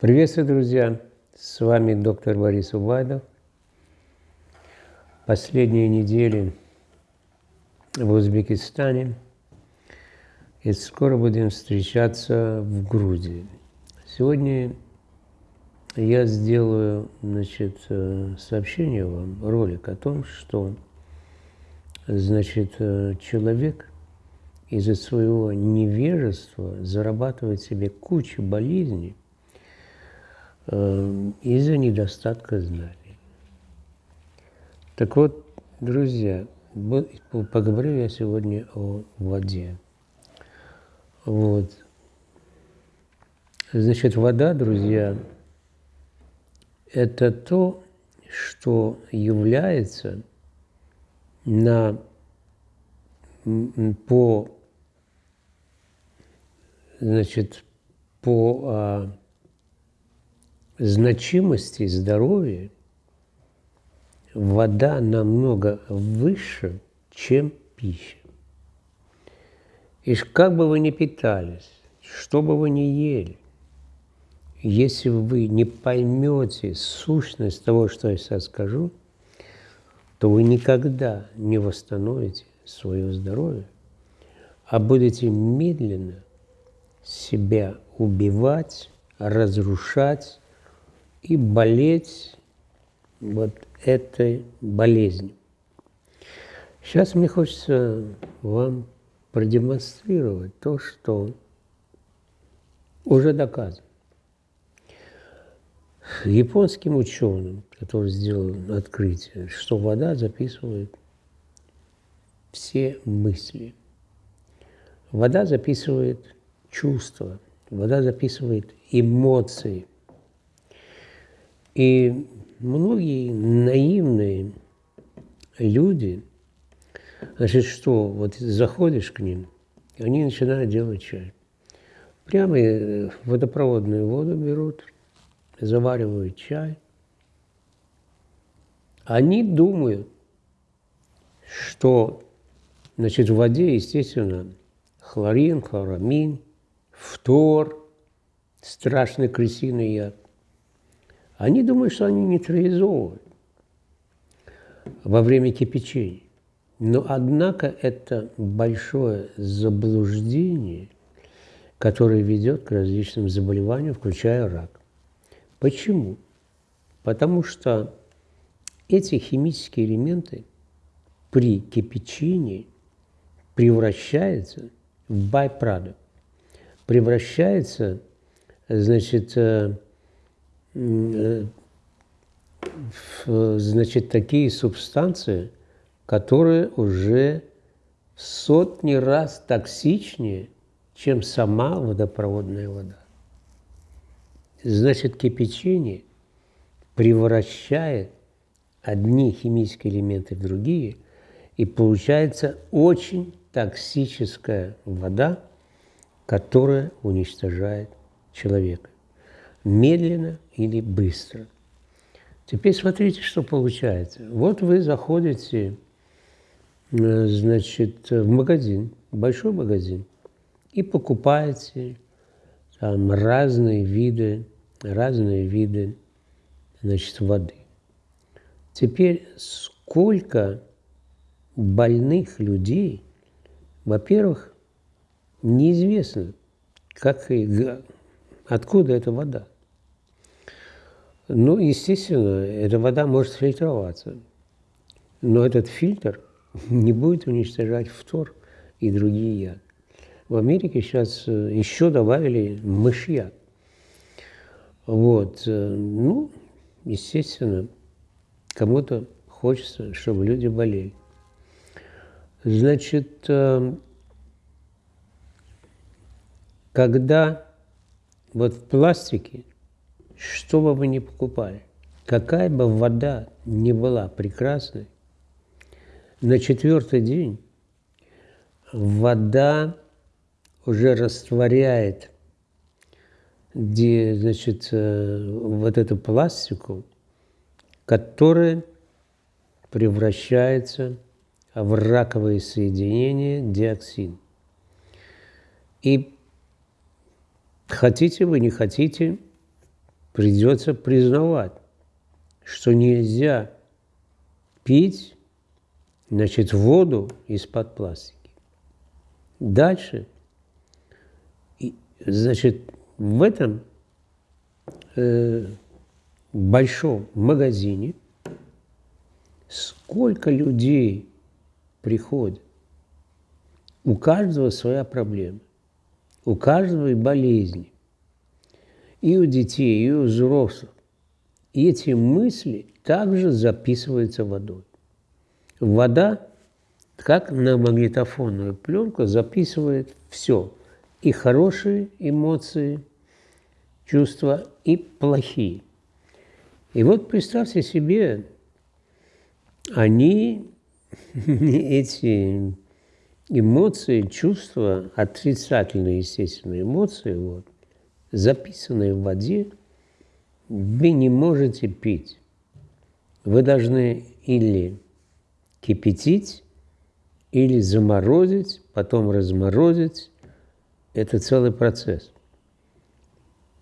Приветствую, друзья! С вами доктор Борис Убайдов. Последние недели в Узбекистане и скоро будем встречаться в Грузии. Сегодня я сделаю значит, сообщение вам, ролик о том, что значит, человек из-за своего невежества зарабатывает себе кучу болезней – из-за недостатка знаний. Так вот, друзья, поговорю я сегодня о воде. Вот. Значит, вода, друзья, это то, что является на, по, значит, по а, значимости здоровья вода намного выше, чем пища. И как бы вы ни питались, что бы вы ни ели, если вы не поймете сущность того, что я сейчас скажу, то вы никогда не восстановите свое здоровье, а будете медленно себя убивать, разрушать, и болеть вот этой болезнью. Сейчас мне хочется вам продемонстрировать то, что уже доказано. Японским ученым, который сделал открытие, что вода записывает все мысли. Вода записывает чувства, вода записывает эмоции – и многие наивные люди, значит, что, вот заходишь к ним, они начинают делать чай. Прямо э, водопроводную воду берут, заваривают чай. Они думают, что значит, в воде, естественно, хлорин, хлорамин, фтор, страшный крысиный яд – они думают, что они нейтрализовывают во время кипячения. Но, однако, это большое заблуждение, которое ведет к различным заболеваниям, включая рак. Почему? Потому что эти химические элементы при кипячении превращаются в byproduct, превращаются, значит, э, значит, такие субстанции, которые уже сотни раз токсичнее, чем сама водопроводная вода. Значит, кипячение превращает одни химические элементы в другие, и получается очень токсическая вода, которая уничтожает человека медленно или быстро. Теперь смотрите, что получается. Вот вы заходите, э, значит, в магазин, большой магазин, и покупаете там разные виды, разные виды, значит, воды. Теперь сколько больных людей, во-первых, неизвестно, как и откуда эта вода. Ну, естественно, эта вода может фильтроваться, но этот фильтр не будет уничтожать фтор и другие яды. В Америке сейчас э, еще добавили мышьяк. Вот, э, ну, естественно, кому-то хочется, чтобы люди болели. Значит, э, когда вот в пластике что бы вы ни покупали, какая бы вода ни была прекрасной, на четвертый день вода уже растворяет где, значит, э, вот эту пластику, которая превращается в раковые соединения диоксин. И хотите вы, не хотите, придется признавать, что нельзя пить, значит, воду из-под пластики. Дальше, значит, в этом э, большом магазине сколько людей приходит, у каждого своя проблема, у каждого и болезни, и у детей, и у взрослых. И эти мысли также записываются водой. Вода, как на магнитофонную пленку, записывает все. И хорошие эмоции, чувства, и плохие. И вот представьте себе, они, эти эмоции, чувства, отрицательные, естественно, эмоции, вот, записанные в воде, вы не можете пить. Вы должны или кипятить, или заморозить, потом разморозить. Это целый процесс.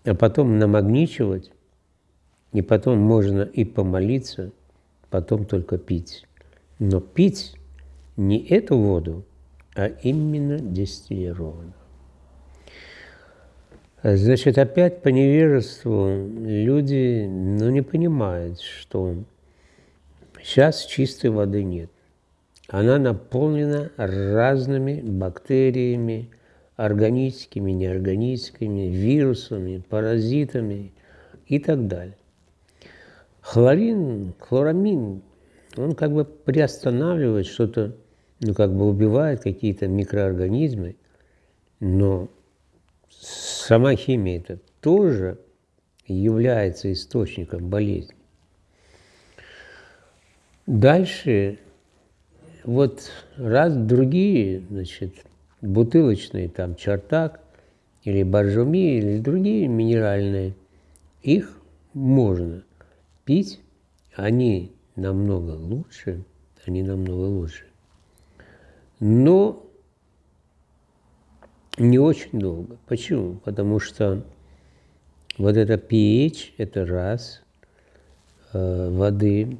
А потом намагничивать, и потом можно и помолиться, потом только пить. Но пить не эту воду, а именно дистиллированную. Значит, опять по невежеству люди ну, не понимают, что сейчас чистой воды нет. Она наполнена разными бактериями, органическими, неорганическими, вирусами, паразитами и так далее. Хлорин, хлорамин, он как бы приостанавливает что-то, ну как бы убивает какие-то микроорганизмы, но сама химия это тоже является источником болезни. Дальше вот раз другие, значит, бутылочные, там, чартак или боржоми, или другие минеральные, их можно пить, они намного лучше, они намного лучше. Но не очень долго. Почему? Потому что вот это pH, это раз, э, воды,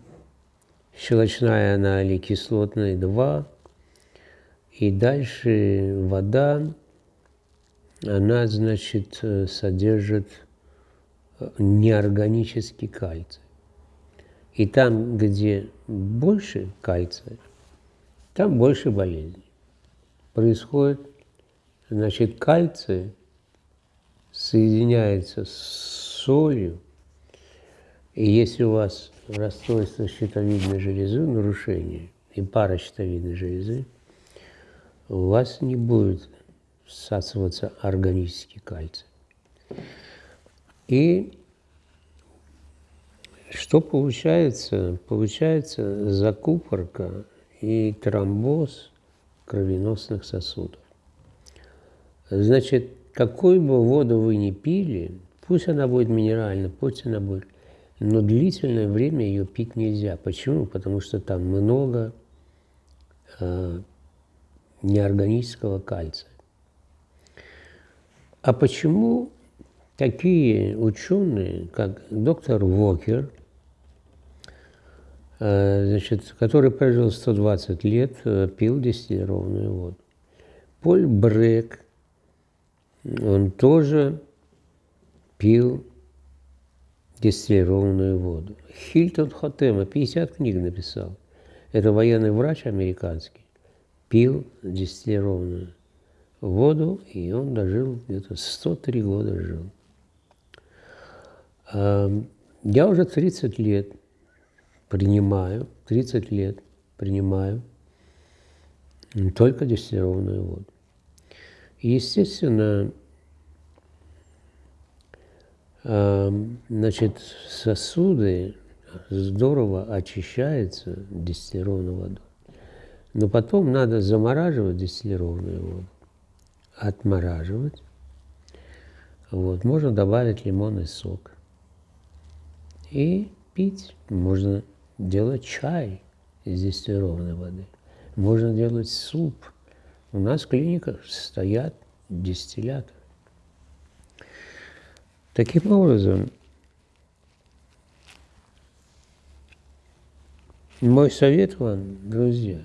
щелочная она или кислотная, два, и дальше вода, она, значит, э, содержит э, неорганический кальций. И там, где больше кальция, там больше болезней. Происходит Значит, кальций соединяется с солью, и если у вас расстройство щитовидной железы, нарушение и пара щитовидной железы, у вас не будет всасываться органический кальций. И что получается? Получается закупорка и тромбоз кровеносных сосудов. Значит, какую бы воду вы ни пили, пусть она будет минеральной, пусть она будет, но длительное время ее пить нельзя. Почему? Потому что там много э, неорганического кальция. А почему такие ученые, как доктор Вокер, э, значит, который прожил 120 лет, э, пил дистиллированную воду? Поль Брек – он тоже пил дистиллированную воду. Хильтон Хотема 50 книг написал. Это военный врач американский. Пил дистиллированную воду, и он дожил где-то 103 года жил. Я уже 30 лет принимаю, 30 лет принимаю только дистиллированную воду. Естественно, значит, сосуды здорово очищаются дистиллированной водой. Но потом надо замораживать дистиллированную воду, отмораживать. Вот. Можно добавить лимонный сок. И пить. Можно делать чай из дистиллированной воды. Можно делать суп – у нас в клиниках стоят дистилляторы. Таким образом, мой совет вам, друзья,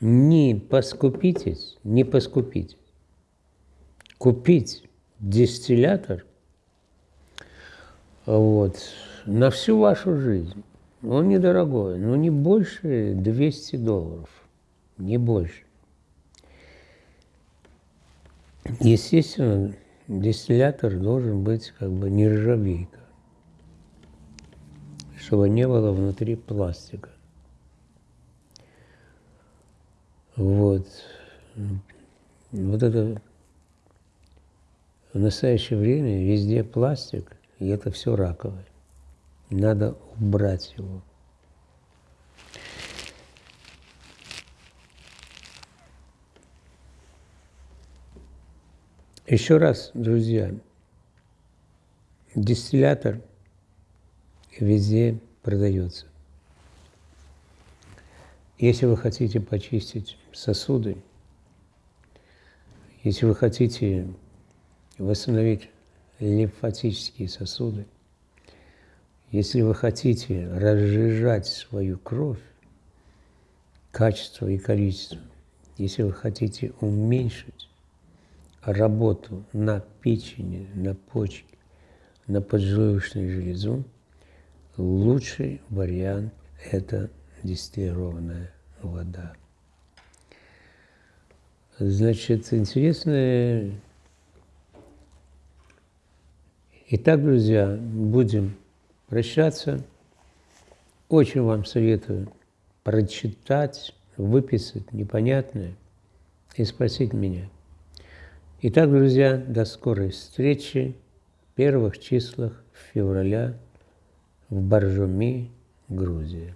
не поскупитесь, не поскупить, Купить дистиллятор а вот, на всю вашу жизнь. Он недорогой, но не больше 200 долларов не больше. Естественно, дистиллятор должен быть как бы нержавейка, чтобы не было внутри пластика. Вот. Вот это в настоящее время везде пластик, и это все раковое. Надо убрать его. Еще раз, друзья, дистиллятор везде продается. Если вы хотите почистить сосуды, если вы хотите восстановить лимфатические сосуды, если вы хотите разжижать свою кровь, качество и количество, если вы хотите уменьшить работу на печени, на почки, на поджелудочную железу, лучший вариант – это дистиллированная вода. Значит, интересное. Итак, друзья, будем прощаться. Очень вам советую прочитать, выписать непонятное и спросить меня. Итак, друзья, до скорой встречи в первых числах февраля в Баржуми, Грузия.